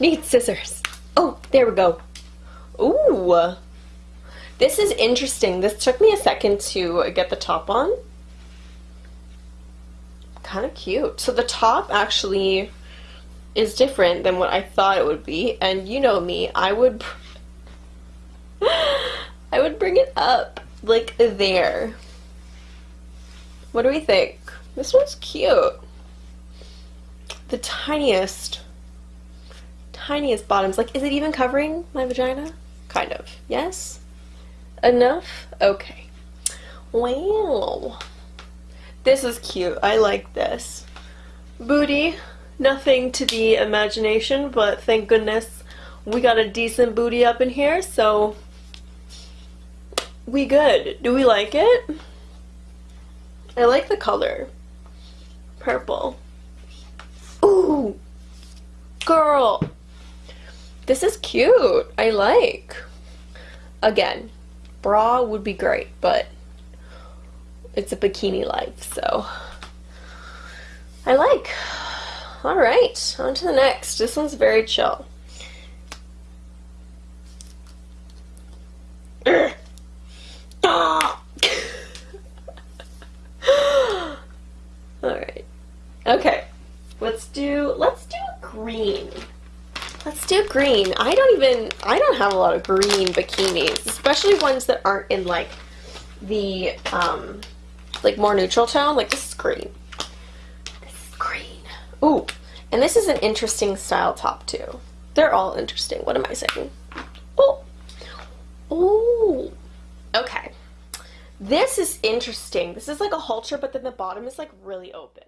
Need scissors. Oh, there we go. Ooh. This is interesting. This took me a second to get the top on. Kind of cute. So the top actually is different than what I thought it would be. And you know me, I would I would bring it up like there. What do we think? This one's cute. The tiniest tiniest bottoms. Like, is it even covering my vagina? Kind of. Yes? Enough? Okay. Wow. This is cute. I like this. Booty. Nothing to the imagination, but thank goodness we got a decent booty up in here, so we good. Do we like it? I like the color. Purple. Ooh! Girl! This is cute. I like. Again, bra would be great, but it's a bikini life, so I like. Alright, on to the next. This one's very chill. Alright. Okay. Let's do let's do green. Let's do green. I don't even, I don't have a lot of green bikinis, especially ones that aren't in like the, um, like more neutral tone. Like this is green. This is green. Ooh, and this is an interesting style top too. They're all interesting. What am I saying? Oh, ooh. Okay. This is interesting. This is like a halter, but then the bottom is like really open.